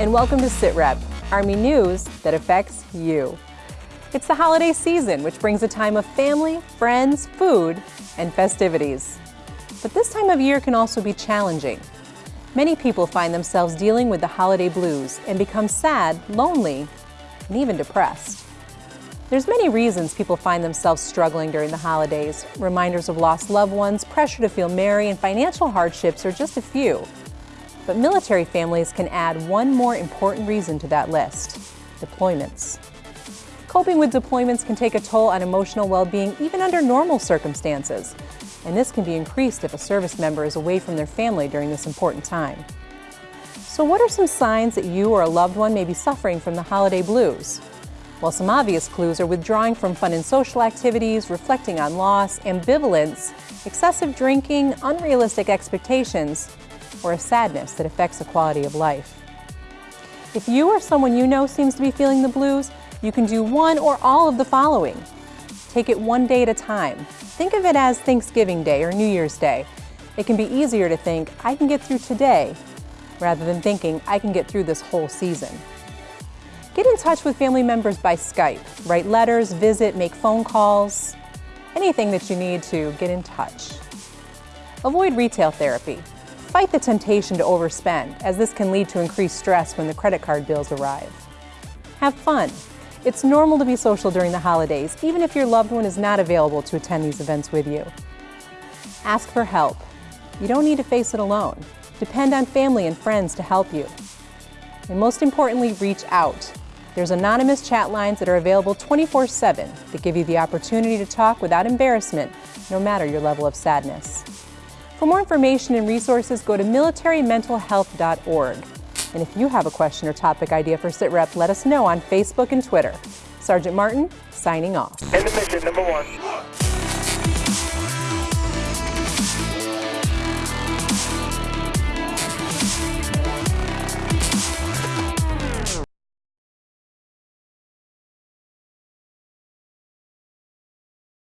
and welcome to SITREP, Army news that affects you. It's the holiday season, which brings a time of family, friends, food, and festivities. But this time of year can also be challenging. Many people find themselves dealing with the holiday blues and become sad, lonely, and even depressed. There's many reasons people find themselves struggling during the holidays. Reminders of lost loved ones, pressure to feel merry, and financial hardships are just a few. But military families can add one more important reason to that list, deployments. Coping with deployments can take a toll on emotional well-being even under normal circumstances, and this can be increased if a service member is away from their family during this important time. So what are some signs that you or a loved one may be suffering from the holiday blues? Well, some obvious clues are withdrawing from fun and social activities, reflecting on loss, ambivalence, excessive drinking, unrealistic expectations, or a sadness that affects the quality of life. If you or someone you know seems to be feeling the blues, you can do one or all of the following. Take it one day at a time. Think of it as Thanksgiving Day or New Year's Day. It can be easier to think, I can get through today, rather than thinking, I can get through this whole season. Get in touch with family members by Skype. Write letters, visit, make phone calls, anything that you need to get in touch. Avoid retail therapy. Fight the temptation to overspend, as this can lead to increased stress when the credit card bills arrive. Have fun. It's normal to be social during the holidays, even if your loved one is not available to attend these events with you. Ask for help. You don't need to face it alone. Depend on family and friends to help you. And most importantly, reach out. There's anonymous chat lines that are available 24-7 that give you the opportunity to talk without embarrassment, no matter your level of sadness. For more information and resources, go to militarymentalhealth.org. And if you have a question or topic idea for SITREP, let us know on Facebook and Twitter. Sergeant Martin, signing off. End of mission, number one.